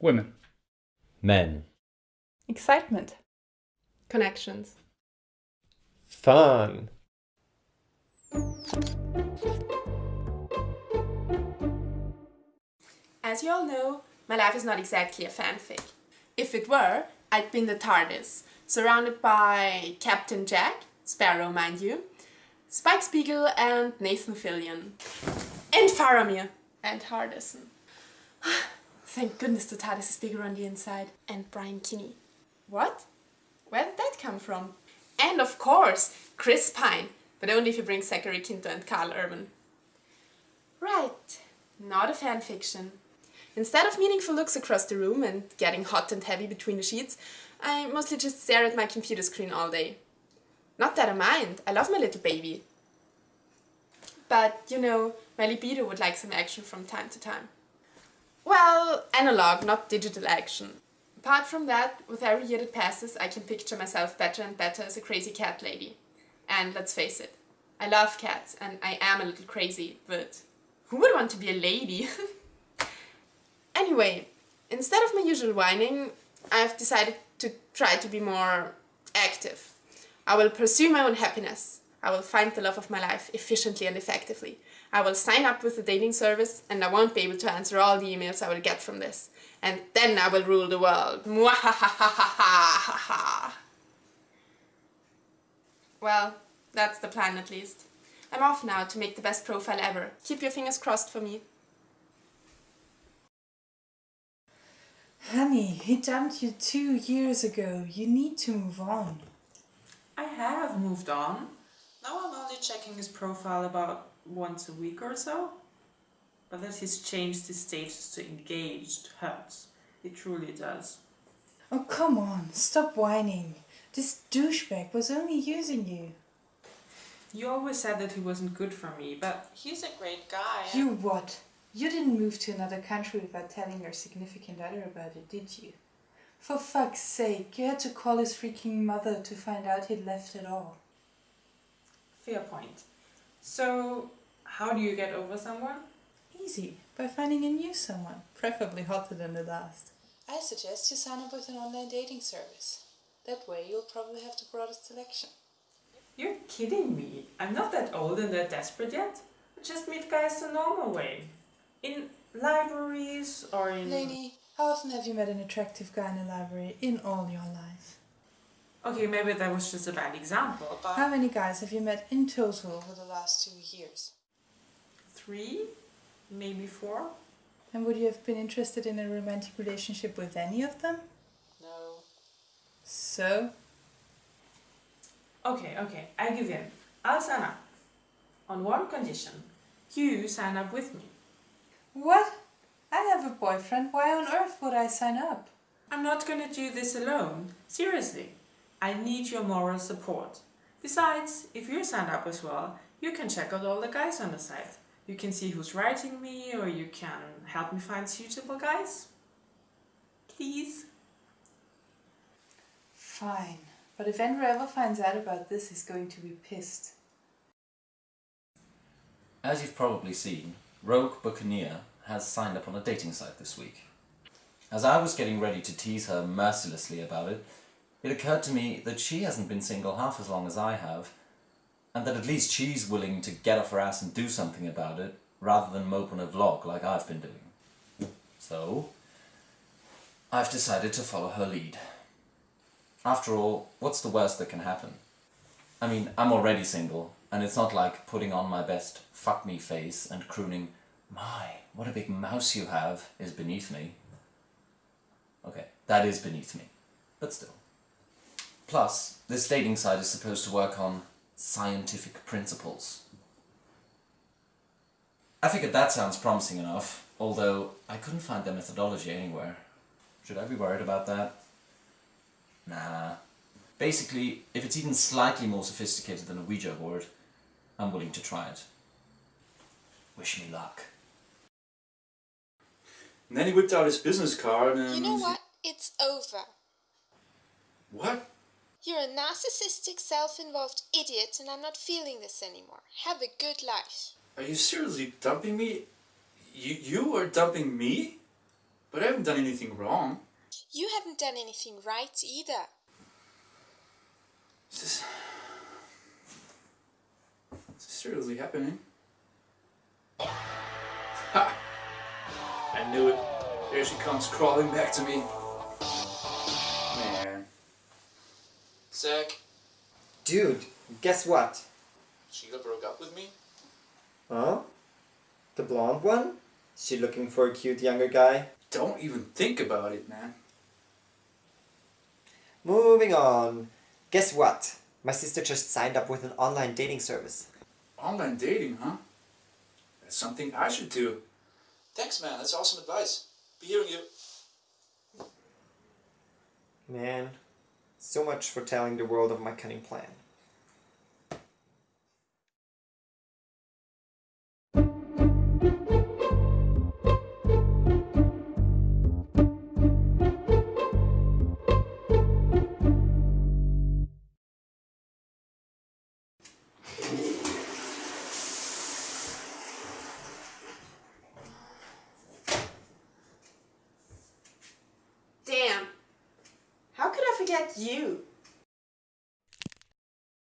Women. Men. Excitement. Connections. Fun. As you all know, my life is not exactly a fanfic. If it were, I'd be in the TARDIS, surrounded by Captain Jack, Sparrow mind you, Spike Spiegel and Nathan Fillion. And Faramir. And Hardison. Thank goodness the TARDIS is bigger on the inside. And Brian Kinney. What? Where did that come from? And of course, Chris Pine. But only if you bring Zachary Quinto and Karl Urban. Right. Not a fanfiction. Instead of meaningful looks across the room and getting hot and heavy between the sheets, I mostly just stare at my computer screen all day. Not that I mind, I love my little baby. But, you know, my libido would like some action from time to time. Well, analog, not digital action. Apart from that, with every year that passes, I can picture myself better and better as a crazy cat lady. And let's face it, I love cats and I am a little crazy, but who would want to be a lady? anyway, instead of my usual whining, I've decided to try to be more active. I will pursue my own happiness. I will find the love of my life efficiently and effectively. I will sign up with the dating service and I won't be able to answer all the emails I will get from this. And then I will rule the world. Well, that's the plan at least. I'm off now to make the best profile ever. Keep your fingers crossed for me. Honey, he dumped you two years ago. You need to move on. I have moved on. Now I'm only checking his profile about once a week or so. But that he's changed his status to engaged hurts. It truly does. Oh, come on. Stop whining. This douchebag was only using you. You always said that he wasn't good for me, but he's a great guy. You what? You didn't move to another country without telling your significant other about it, did you? For fuck's sake, you had to call his freaking mother to find out he'd left it all. Fair point. So, how do you get over someone? Easy, by finding a new someone, preferably hotter than the last. I suggest you sign up with an online dating service. That way you'll probably have the broadest selection. You're kidding me. I'm not that old and that desperate yet. I just meet guys the normal way. In libraries or in... Lainey, how often have you met an attractive guy in a library in all your life? Okay, maybe that was just a bad example, but... How many guys have you met in total over the last two years? Three? Maybe four? And would you have been interested in a romantic relationship with any of them? No. So? Okay, okay, I give in. I'll sign up. On one condition. You sign up with me. What? I have a boyfriend, why on earth would I sign up? I'm not gonna do this alone. Seriously. I need your moral support. Besides, if you sign up as well, you can check out all the guys on the site. You can see who's writing me or you can help me find suitable guys. Please. Fine, but if Andrew ever finds out about this, he's going to be pissed. As you've probably seen, Rogue Buccaneer has signed up on a dating site this week. As I was getting ready to tease her mercilessly about it, it occurred to me that she hasn't been single half as long as I have, and that at least she's willing to get off her ass and do something about it, rather than mope on a vlog like I've been doing. So, I've decided to follow her lead. After all, what's the worst that can happen? I mean, I'm already single, and it's not like putting on my best fuck me face and crooning, my, what a big mouse you have, is beneath me. Okay, that is beneath me, but still. Plus, this dating site is supposed to work on scientific principles. I figured that sounds promising enough, although I couldn't find their methodology anywhere. Should I be worried about that? Nah. Basically, if it's even slightly more sophisticated than a Ouija board, I'm willing to try it. Wish me luck. And then he whipped out his business card and... You know what? It's over. What? You're a narcissistic, self-involved idiot and I'm not feeling this anymore. Have a good life. Are you seriously dumping me? You, you are dumping me? But I haven't done anything wrong. You haven't done anything right either. Is this... Is this seriously happening? Ha! I knew it. There she comes crawling back to me. Dude, guess what? Sheila broke up with me? Huh? The blonde one? She looking for a cute younger guy? Don't even think about it, man. Moving on. Guess what? My sister just signed up with an online dating service. Online dating, huh? That's something I should do. Thanks, man. That's awesome advice. Be hearing you. Man, so much for telling the world of my cunning plan. You?